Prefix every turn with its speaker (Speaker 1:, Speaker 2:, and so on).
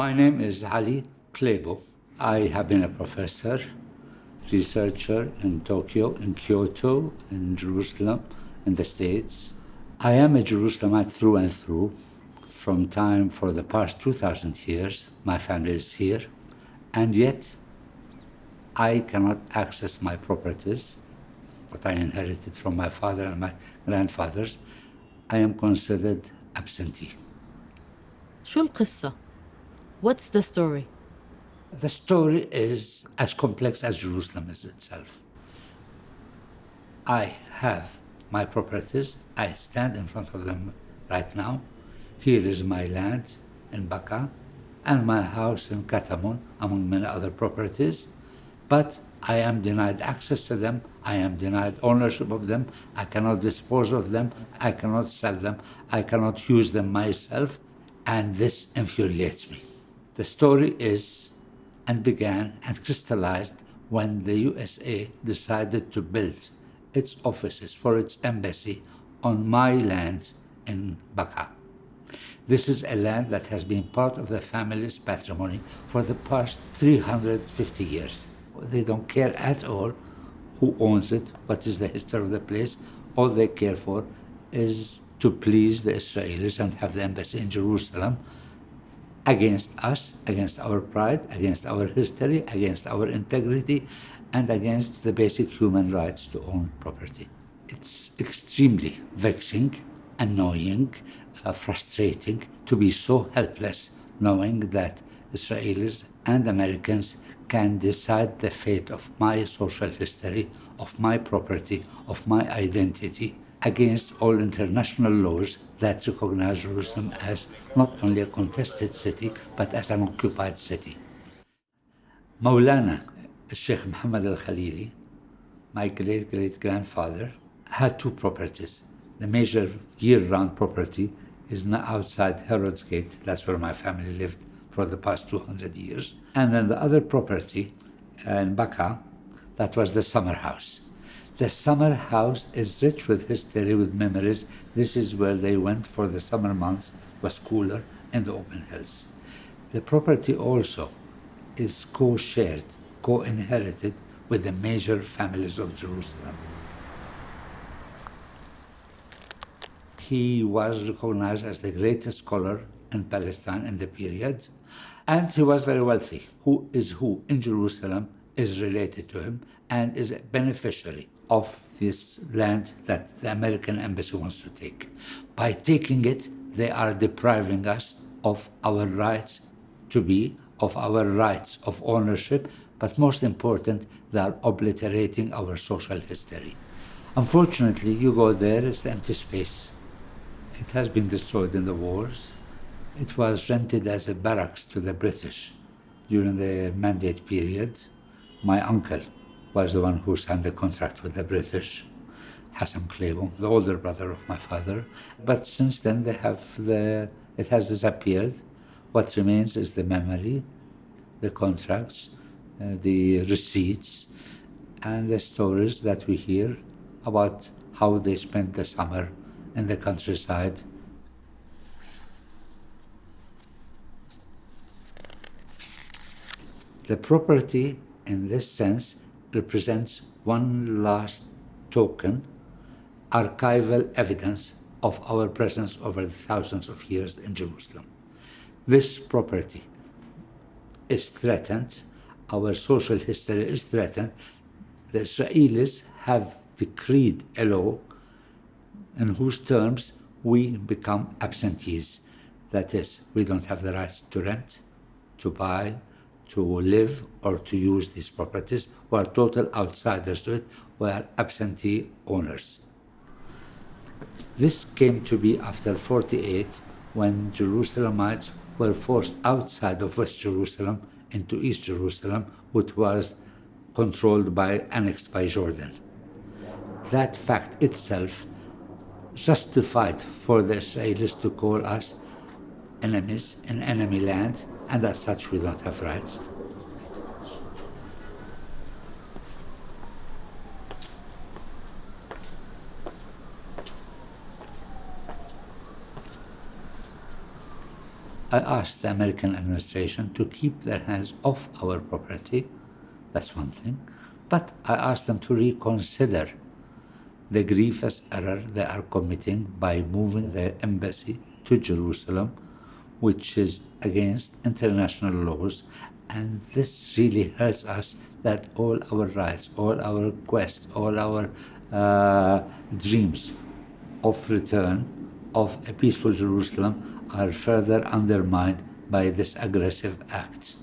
Speaker 1: My name is Ali Qleibo. I have been a professor, researcher in Tokyo, in Kyoto, in Jerusalem, in the States. I am a Jerusalemite through and through. From time for the past 2,000 years, my family is here, and yet I cannot access my properties, what I inherited from my father and my grandfathers. I am considered absentee.
Speaker 2: شو القصة؟ What's the story?
Speaker 1: The story is as complex as Jerusalem is itself. I have my properties. I stand in front of them right now. Here is my land in Baka and my house in Katamun, among many other properties. But I am denied access to them. I am denied ownership of them. I cannot dispose of them. I cannot sell them. I cannot use them myself. And this infuriates me. The story is and began and crystallized when the USA decided to build its offices for its embassy on my lands in Baka. This is a land that has been part of the family's patrimony for the past 350 years. They don't care at all who owns it, what is the history of the place. All they care for is to please the Israelis and have the embassy in Jerusalem against us, against our pride, against our history, against our integrity, and against the basic human rights to own property. It's extremely vexing, annoying, uh, frustrating to be so helpless knowing that Israelis and Americans can decide the fate of my social history, of my property, of my identity, against all international laws that recognize Jerusalem as not only a contested city, but as an occupied city. Maulana Sheikh Muhammad al Khalili, my great great grandfather, had two properties. The major year round property is now outside Herod's Gate, that's where my family lived for the past 200 years. And then the other property in Baka, that was the summer house. The summer house is rich with history, with memories. This is where they went for the summer months, it was cooler in the open hills. The property also is co-shared, co-inherited with the major families of Jerusalem. He was recognized as the greatest scholar in Palestine in the period, and he was very wealthy. Who is who in Jerusalem is related to him and is a beneficiary of this land that the American embassy wants to take. By taking it, they are depriving us of our rights to be, of our rights of ownership, but most important, they are obliterating our social history. Unfortunately, you go there, it's empty space. It has been destroyed in the wars. It was rented as a barracks to the British during the mandate period. My uncle was the one who signed the contract with the British, Hassan Qleibo, the older brother of my father. But since then, they have the, it has disappeared. What remains is the memory, the contracts, uh, the receipts, and the stories that we hear about how they spent the summer in the countryside. The property, in this sense, represents one last token, archival evidence of our presence over the thousands of years in Jerusalem. This property is threatened, our social history is threatened. The Israelis have decreed a law in whose terms we become absentees. That is, we don't have the right to rent, to buy, to live or to use these properties. We are total outsiders to it. We are absentee owners. This came to be after 48 when Jerusalemites were forced outside of West Jerusalem into East Jerusalem, which was controlled by, annexed by Jordan. That fact itself justified for the Israelis to call us enemies in enemy land, and as such we don't have rights. I asked the American administration to keep their hands off our property. That's one thing. But I asked them to reconsider the grievous error they are committing by moving their embassy to Jerusalem, which is against international laws. And this really hurts us that all our rights, all our requests, all our uh, dreams of return of a peaceful Jerusalem are further undermined by this aggressive act.